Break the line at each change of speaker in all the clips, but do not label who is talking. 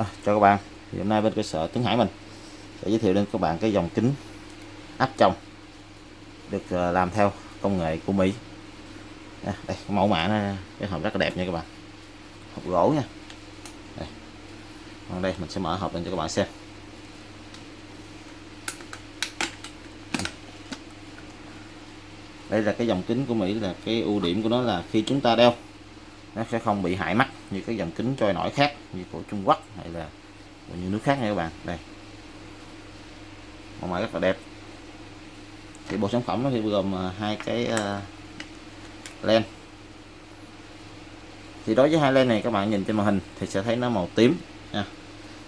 À, chào các bạn. Thì hôm nay bên cơ sở Tuấn Hải mình sẽ giới thiệu đến các bạn cái dòng kính áp tròng được ờ, làm theo công nghệ của Mỹ. À, đây cái mẫu mã nó cái hộp rất là đẹp nha các bạn. Hộp gỗ nha. Đây. Còn đây mình sẽ mở hộp lên cho các bạn xem. Đây là cái dòng kính của Mỹ là cái ưu điểm của nó là khi chúng ta đeo nó sẽ không bị hại mắt như cái dòng kính trôi nổi khác như của Trung Quốc hay là của những nước khác nha các bạn. Đây. Màu mã rất là đẹp. Thì bộ sản phẩm nó thì gồm à, hai cái uh, len. Thì đối với hai len này các bạn nhìn trên màn hình thì sẽ thấy nó màu tím nha.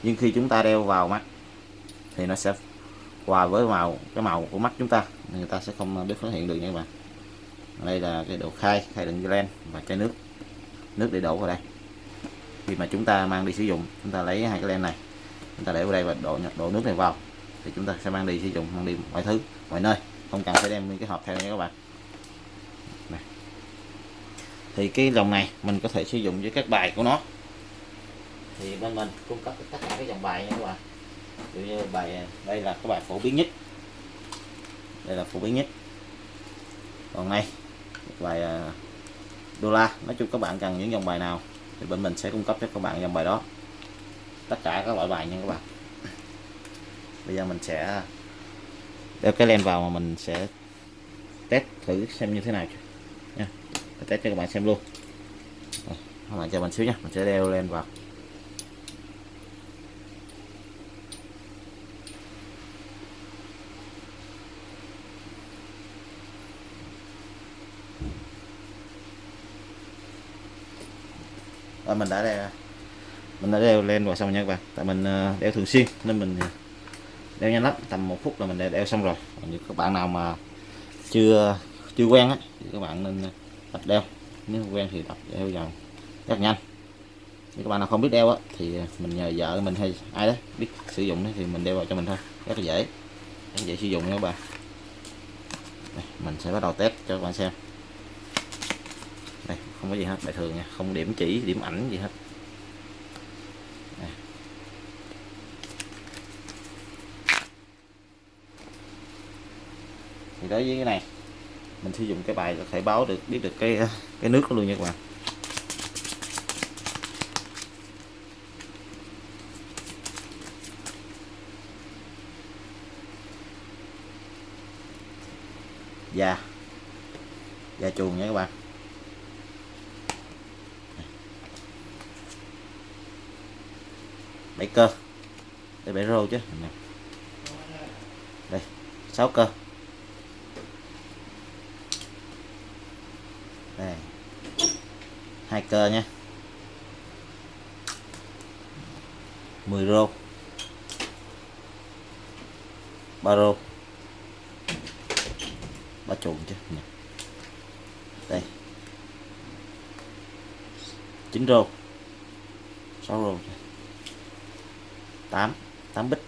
Nhưng khi chúng ta đeo vào mắt thì nó sẽ hòa với màu cái màu của mắt chúng ta người ta sẽ không à, biết phát hiện được nha các bạn. Đây là cái độ khai khai đựng len và chai nước nước để đổ vào đây. Khi mà chúng ta mang đi sử dụng, chúng ta lấy hai cái len này, chúng ta để vào đây và đổ đổ nước này vào, thì chúng ta sẽ mang đi sử dụng, mang đi mọi thứ, mọi nơi. Không cần phải đem cái hộp theo nha các bạn. Này. thì cái dòng này mình có thể sử dụng với các bài của nó. Thì bên mình cung cấp tất cả các dòng bài nha các bạn. Ví như bài à, đây là cái bài phổ biến nhất. Đây là phổ biến nhất. Còn này bài à, đô la. Nói chung các bạn cần những dòng bài nào thì bên mình sẽ cung cấp cho các bạn dòng bài đó. Tất cả các loại bài nha các bạn. Bây giờ mình sẽ đeo cái len vào mà mình sẽ test thử xem như thế nào nha. Test cho các bạn xem luôn. Các bạn chờ mình xíu nha. Mình sẽ đeo len vào. Rồi mình đã đeo. Mình đã đeo lên rồi xong nha các bạn. Tại mình ờ, đeo thường xuyên nên mình ờ, đeo nhanh lắm. Tầm một phút là mình đã đeo xong rồi. Còn như các bạn nào mà chưa chưa quen á thì các bạn nên tập đeo. Nếu quen thì tập đeo dần, rất nhanh. Nếu các bạn nào không biết đeo á thì mình nhờ vợ mình hay ai đó biết sử dụng thì mình đeo vào cho mình thôi. Rất là dễ. Rất dễ sử dụng nha các bạn. Đây, mình sẽ bắt đầu test cho các bạn xem không có gì hết, bài thường nha. Không điểm chỉ, điểm ảnh gì hết. Thì đối với cái này, mình sử dụng cái bài có thể báo được, biết được cái cái nước luôn nha các bạn. Da da chuồng nha các bạn. 7 cơ. Đây bảy rô chứ. Đây sáu cơ. Đây. Hai cơ nha. 10 rô. Ba rô. Ba chuồng chứ. Đây. 9 rô. 6 rô 8 8 bit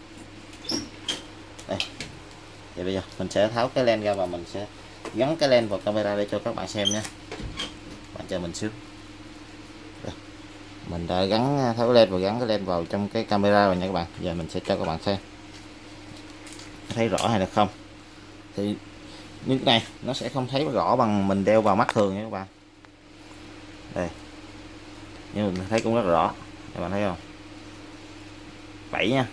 đây. Thì bây giờ mình sẽ tháo cái len ra và mình sẽ gắn cái len vào camera để cho các bạn xem nha. Bạn chờ mình xíu. Mình đã gắn à, tháo len và gắn cái len vào trong cái camera rồi nha các bạn. Giờ mình sẽ cho các bạn xem. Thấy rõ hay là không? Thì như cái này, nó sẽ không thấy rõ bằng mình đeo vào mắt thường nha các bạn. Đây. Nhưng mình thấy cũng rất rõ. Các bạn thấy không? 7 nha.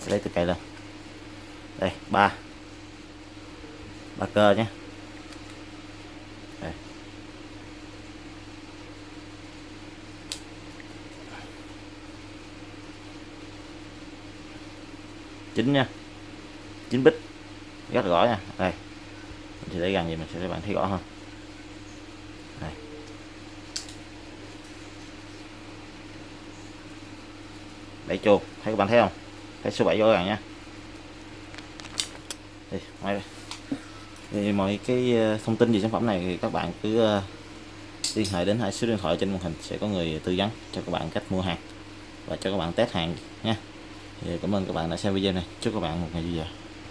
Sẽ lấy từ cây lên. Đây, ba. Ba cơ nhé. Đây. chín nha. Chín bít. Rất rõ nha. Đây. Mình sẽ để gần gì mình sẽ để bạn thấy rõ hơn. Đây. Bảy chuông thấy các bạn thấy không? Thấy số 7 rõ ràng nha thì, ngoài thì mọi cái ờ, thông tin về sản phẩm này thì các bạn cứ ờ, liên hệ đến hai số điện thoại trên màn hình sẽ có người tư vấn cho các bạn cách mua hàng và cho các bạn test hàng nha thì cảm ơn các bạn đã xem video này. Chúc các bạn một ngày vui vẻ.